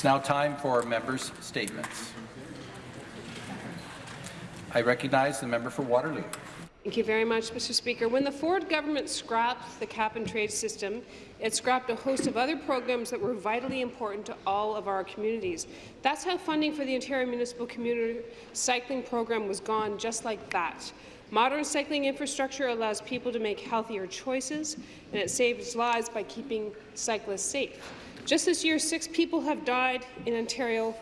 It's now time for members' statements. I recognize the member for Waterloo. Thank you very much, Mr. Speaker. When the Ford government scrapped the cap-and-trade system, it scrapped a host of other programs that were vitally important to all of our communities. That's how funding for the Ontario Municipal Community Cycling Program was gone, just like that. Modern cycling infrastructure allows people to make healthier choices, and it saves lives by keeping cyclists safe. Just this year, six people have died in Ontario,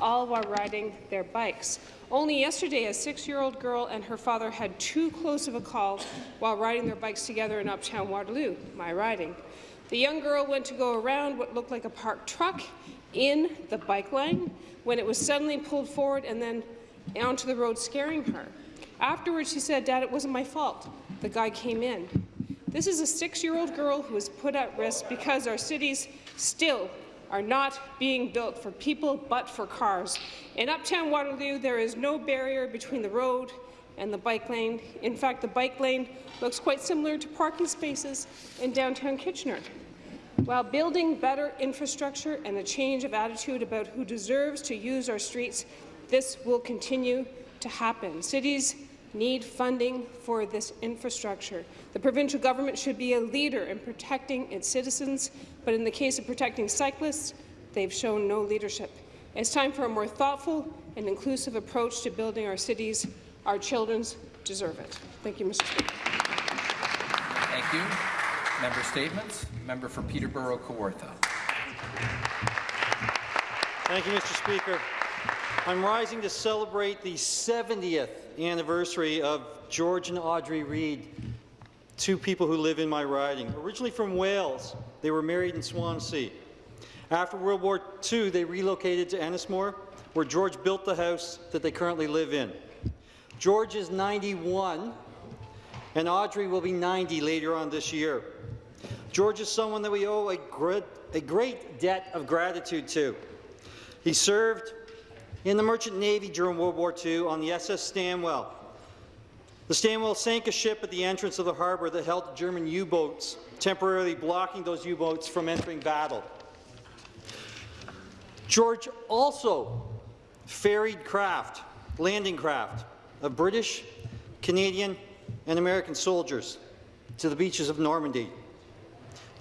all while riding their bikes. Only yesterday, a six-year-old girl and her father had too close of a call while riding their bikes together in uptown Waterloo, my riding. The young girl went to go around what looked like a parked truck in the bike lane when it was suddenly pulled forward and then onto the road, scaring her. Afterwards, she said, Dad, it wasn't my fault. The guy came in. This is a six-year-old girl who was put at risk because our cities still are not being built for people but for cars. In Uptown Waterloo, there is no barrier between the road and the bike lane. In fact, the bike lane looks quite similar to parking spaces in downtown Kitchener. While building better infrastructure and a change of attitude about who deserves to use our streets, this will continue to happen. Cities need funding for this infrastructure. The provincial government should be a leader in protecting its citizens, but in the case of protecting cyclists, they've shown no leadership. It's time for a more thoughtful and inclusive approach to building our cities. Our children deserve it. Thank you, Mr. Speaker. Thank you. Member statements. Member for Peterborough Kawartha. Thank you, Mr. Speaker. I'm rising to celebrate the 70th anniversary of George and Audrey Reed, two people who live in my riding. Originally from Wales, they were married in Swansea. After World War II, they relocated to Ennismore, where George built the house that they currently live in. George is 91, and Audrey will be 90 later on this year. George is someone that we owe a great, a great debt of gratitude to. He served in the Merchant Navy during World War II on the SS Stanwell. The Stanwell sank a ship at the entrance of the harbour that held German U-boats, temporarily blocking those U-boats from entering battle. George also ferried craft, landing craft, of British, Canadian, and American soldiers to the beaches of Normandy.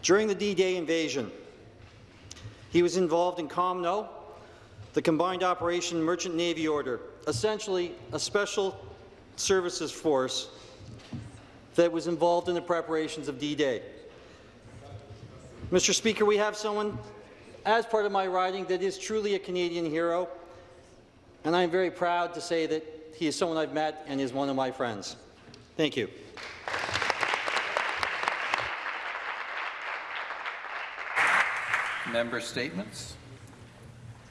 During the D-Day invasion, he was involved in COMNO, the Combined Operation Merchant Navy Order, essentially a special services force that was involved in the preparations of D-Day. Mr. Speaker, we have someone, as part of my riding, that is truly a Canadian hero, and I am very proud to say that he is someone I've met and is one of my friends. Thank you. Member statements.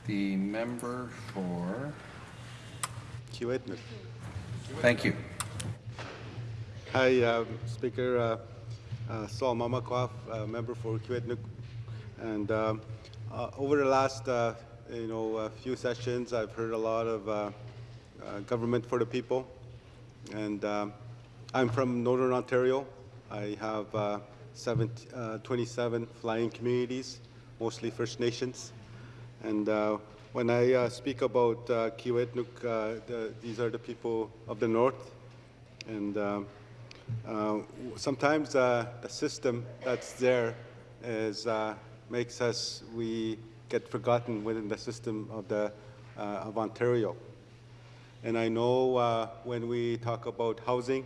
The member for... Kiiwetinoong. Thank you. Hi, um, Speaker uh, uh, Sol Mamakwa, uh, member for Kiiwetinoong. And um, uh, over the last, uh, you know, a few sessions, I've heard a lot of uh, government for the people. And um, I'm from Northern Ontario. I have seven, 27 flying communities, mostly First Nations. And uh, when I uh, speak about uh, Kiiwetinoong, uh, the, these are the people of the north. And uh, sometimes uh, the system that's there is, uh, makes us, we get forgotten within the system of, the, of Ontario. And I know when we talk about housing,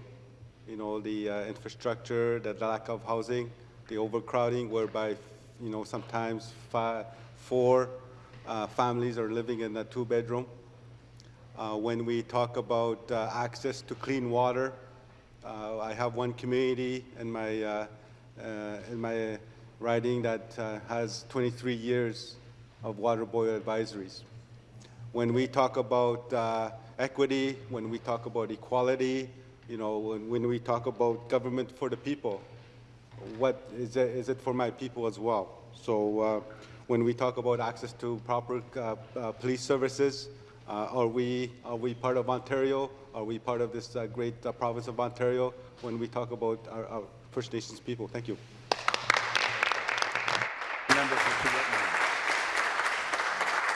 you know, the infrastructure, the lack of housing, the overcrowding, whereby, you know, sometimes five, four uh, families are living in a two-bedroom. Uh, when we talk about uh, access to clean water, uh, I have one community in my, uh, in my riding that has 23 years of water boil advisories. When we talk about equity, when we talk about equality, you know, when, when we talk about government for the people, what is it, is it for my people as well? So when we talk about access to proper uh, uh, police services, uh, are, we, are we part of Ontario? Are we part of this great province of Ontario when we talk about our, our First Nations people? Thank you.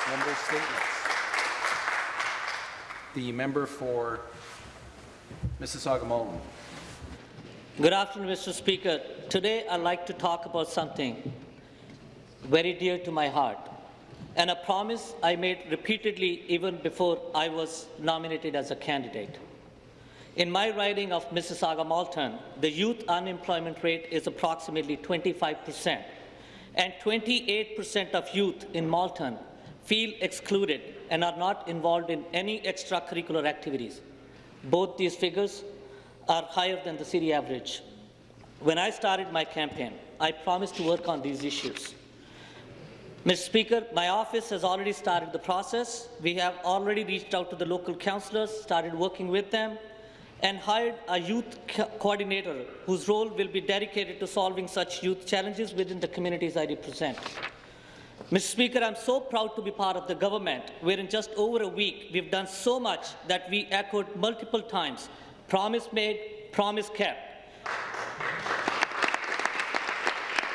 Member statements. The member for Mississauga Malton. Good afternoon, Mr. Speaker. Today, I'd like to talk about something very dear to my heart, and a promise I made repeatedly even before I was nominated as a candidate. In my riding of Mississauga Malton, the youth unemployment rate is approximately 25 percent, and 28 percent of youth in Malton feel excluded and are not involved in any extracurricular activities. Both these figures are higher than the city average. When I started my campaign, I promised to work on these issues. Mr. Speaker, my office has already started the process. We have already reached out to the local councillors, started working with them, and hired a youth co coordinator whose role will be dedicated to solving such youth challenges within the communities I represent. Mr. Speaker, I'm so proud to be part of the government where in just over a week we've done so much that we echoed multiple times, promise made, promise kept.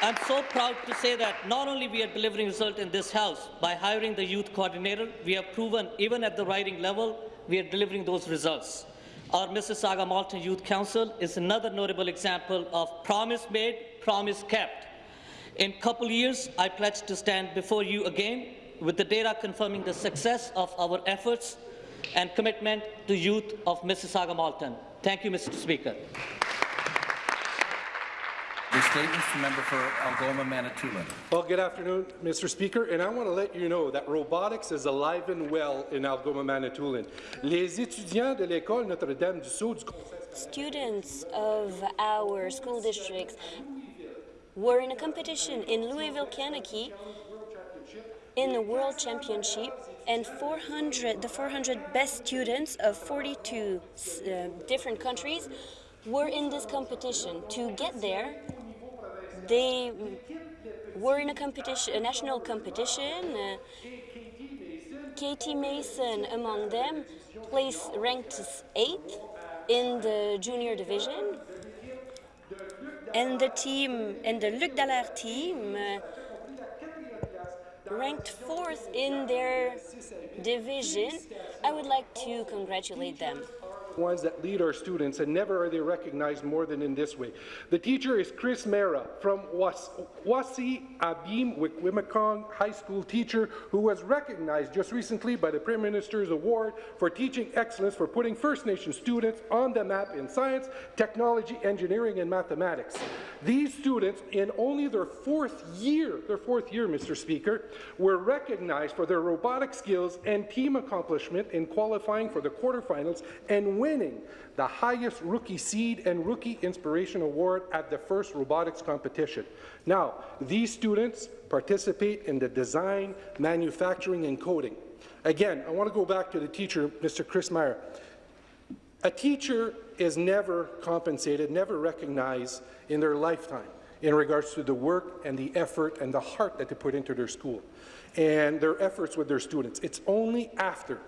I'm so proud to say that not only we are delivering results in this House by hiring the youth coordinator, we have proven even at the riding level, we are delivering those results. Our Mississauga Malton Youth Council is another notable example of promise made, promise kept. In a couple years, I pledge to stand before you again with the data confirming the success of our efforts and commitment to youth of Mississauga Malton. Thank you, Mr. Speaker. The statements, the member for Algoma Manitoulin. Well, good afternoon, Mr. Speaker, and I want to let you know that robotics is alive and well in Algoma, Manitoulin. Les étudiants de l'école Notre-Dame du Sceau du Students of our school districts were in a competition in Louisville, Kentucky in the World Championship, and 400, the 400 best students of 42 uh, different countries were in this competition. To get there, they were in a competition, a national competition. Uh, Katie Mason among them placed ranked eighth in the junior division. And the team, and the Luc Dallaire team, uh, ranked fourth in their division. I would like to congratulate them ones that lead our students, and never are they recognized more than in this way. The teacher is Chris Mera from Wasi Abim Wikwemikong High School teacher who was recognized just recently by the Prime Minister's Award for teaching excellence for putting First Nation students on the map in science, technology, engineering, and mathematics. These students, in only their fourth year, their fourth year, Mr. Speaker, were recognized for their robotic skills and team accomplishment in qualifying for the quarterfinals and winning the highest Rookie Seed and Rookie Inspiration Award at the first robotics competition. Now, these students participate in the design, manufacturing, and coding. Again, I want to go back to the teacher, Mr. Chris Meyer. A teacher is never compensated, never recognized in their lifetime in regards to the work and the effort and the heart that they put into their school and their efforts with their students. It's only after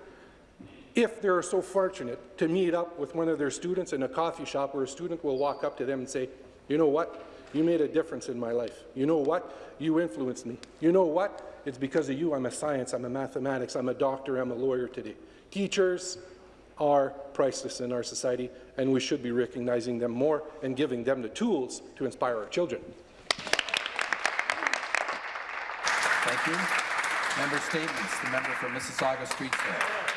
if they're so fortunate to meet up with one of their students in a coffee shop where a student will walk up to them and say, you know what, you made a difference in my life. You know what, you influenced me. You know what, it's because of you I'm a science, I'm a mathematics, I'm a doctor, I'm a lawyer today. Teachers are priceless in our society, and we should be recognizing them more and giving them the tools to inspire our children. Thank you. Member statements. The member for Mississauga Streetsville.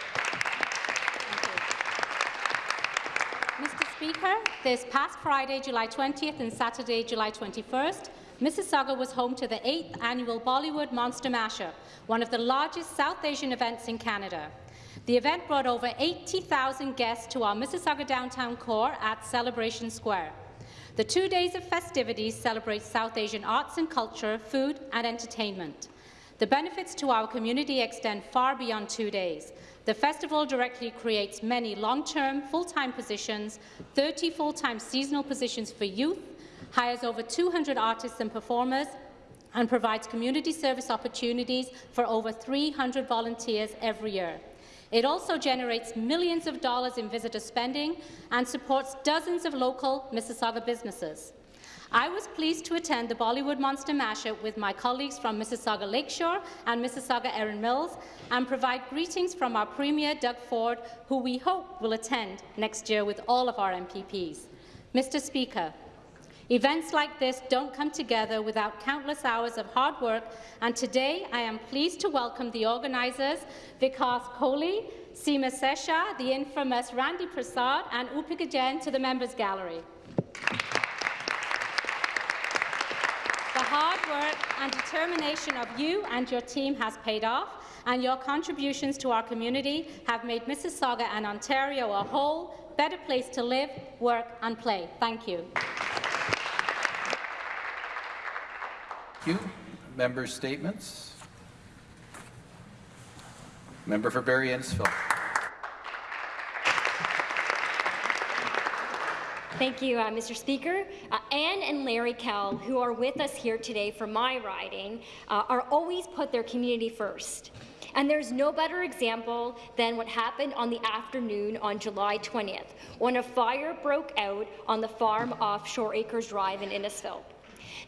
Mr. Speaker, this past Friday, July 20th and Saturday, July 21st, Mississauga was home to the 8th annual Bollywood Monster Mashup, one of the largest South Asian events in Canada. The event brought over 80,000 guests to our Mississauga downtown core at Celebration Square. The two days of festivities celebrate South Asian arts and culture, food and entertainment. The benefits to our community extend far beyond two days. The festival directly creates many long-term, full-time positions, 30 full-time seasonal positions for youth, hires over 200 artists and performers, and provides community service opportunities for over 300 volunteers every year. It also generates millions of dollars in visitor spending and supports dozens of local Mississauga businesses. I was pleased to attend the Bollywood Monster Mashup with my colleagues from Mississauga Lakeshore and Mississauga Erin Mills and provide greetings from our Premier Doug Ford, who we hope will attend next year with all of our MPPs. Mr Speaker, Events like this don't come together without countless hours of hard work, and today I am pleased to welcome the organisers, Vikas Kohli, Seema Sesha, the infamous Randy Prasad, and Upika Jain to the Members' Gallery. The hard work and determination of you and your team has paid off, and your contributions to our community have made Mississauga and Ontario a whole, better place to live, work and play. Thank you. Thank you. Member statements. Member for Barrie Innisfil. Thank you, uh, Mr. Speaker. Uh, Anne and Larry Kell, who are with us here today for my riding, uh, are always put their community first. And there's no better example than what happened on the afternoon on July 20th, when a fire broke out on the farm off Shore Acres Drive in Innisfil.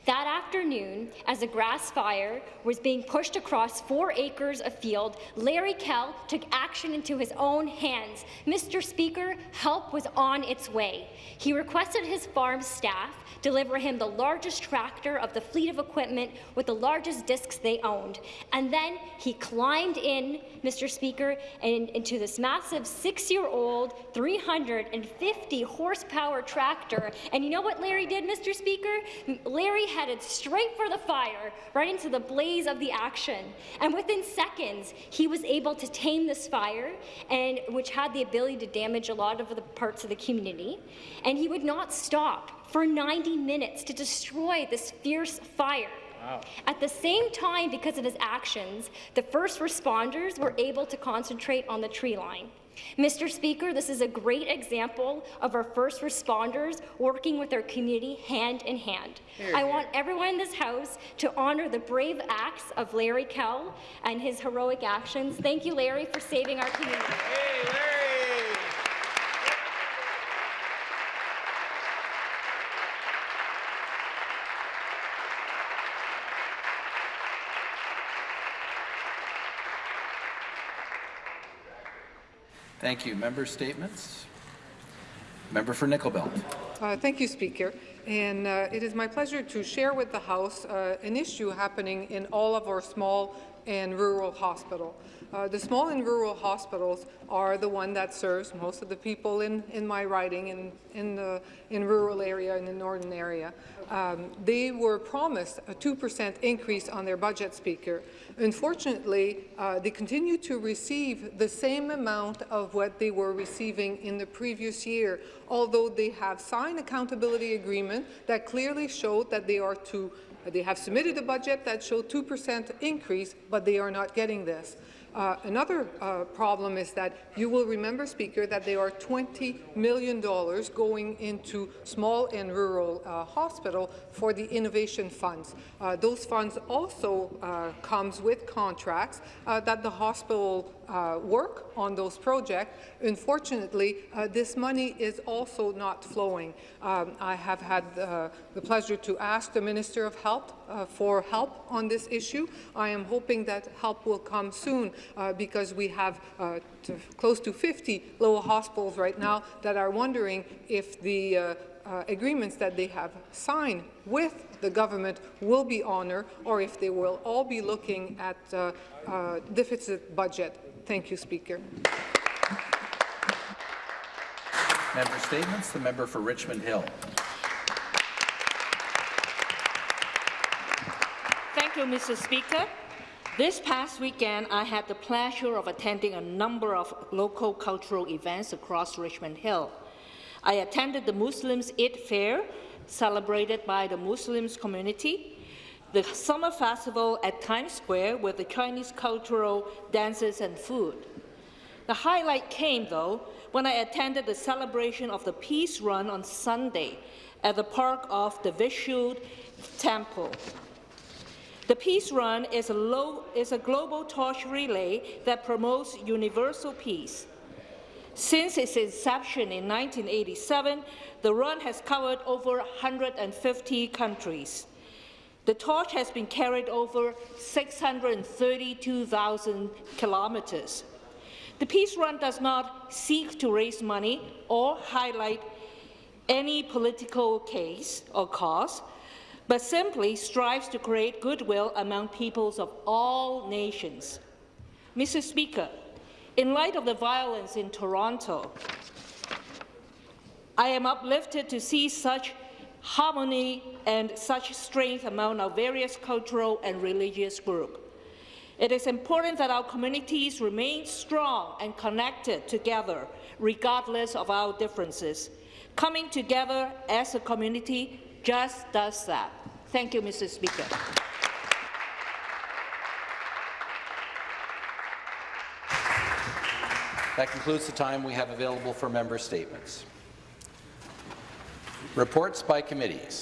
That afternoon, as a grass fire was being pushed across four acres of field, Larry Kell took action into his own hands. Mr. Speaker, help was on its way. He requested his farm staff deliver him the largest tractor of the fleet of equipment with the largest discs they owned. And then he climbed in, Mr. Speaker, and into this massive six-year-old, 350 horsepower tractor. And you know what Larry did, Mr. Speaker? Larry headed straight for the fire, right into the blaze of the action. And within seconds, he was able to tame this fire, and which had the ability to damage a lot of the parts of the community. And he would not stop for 90 minutes to destroy this fierce fire. Wow. At the same time, because of his actions, the first responders were able to concentrate on the tree line. Mr. Speaker, this is a great example of our first responders working with our community hand in hand. Here, I want everyone in this House to honour the brave acts of Larry Kell and his heroic actions. Thank you, Larry, for saving our community. Hey, Thank you. Member statements. Member for Nickel Belt. Uh, thank you, Speaker. And uh, it is my pleasure to share with the House uh, an issue happening in all of our small and rural hospital. Uh, the small and rural hospitals are the one that serves most of the people in, in my riding in, in the in rural area in the northern area. Um, they were promised a 2% increase on their budget, Speaker. Unfortunately, uh, they continue to receive the same amount of what they were receiving in the previous year, although they have signed accountability agreement that clearly showed that they are to they have submitted a budget that showed 2% increase, but they are not getting this. Uh, another uh, problem is that you will remember, Speaker, that there are $20 million going into small and rural uh, hospital for the innovation funds. Uh, those funds also uh, comes with contracts that the hospital work on those projects. Unfortunately, this money is also not flowing. Um, I have had the pleasure to ask the Minister of Health for help on this issue. I am hoping that help will come soon uh, because we have uh, to close to 50 local hospitals right now that are wondering if the uh, agreements that they have signed with the government will be honoured or if they will all be looking at uh, uh, deficit budget. Thank you, Speaker. Member statements. The member for Richmond Hill. Thank you, Mr. Speaker. This past weekend, I had the pleasure of attending a number of local cultural events across Richmond Hill. I attended the Muslims Eid Fair, celebrated by the Muslims community, the summer festival at Times Square with the Chinese cultural dances and food. The highlight came, though, when I attended the celebration of the Peace Run on Sunday at the park of the Vishnu Temple. The Peace Run is a, low, is a global torch relay that promotes universal peace. Since its inception in 1987, the run has covered over 150 countries. The torch has been carried over 632,000 kilometers. The Peace Run does not seek to raise money or highlight any political case or cause, but simply strives to create goodwill among peoples of all nations. Mr. Speaker, in light of the violence in Toronto, I am uplifted to see such harmony and such strength among our various cultural and religious groups. It is important that our communities remain strong and connected together, regardless of our differences. Coming together as a community just does that. Thank you, Mr. Speaker. That concludes the time we have available for member statements. Reports by committees.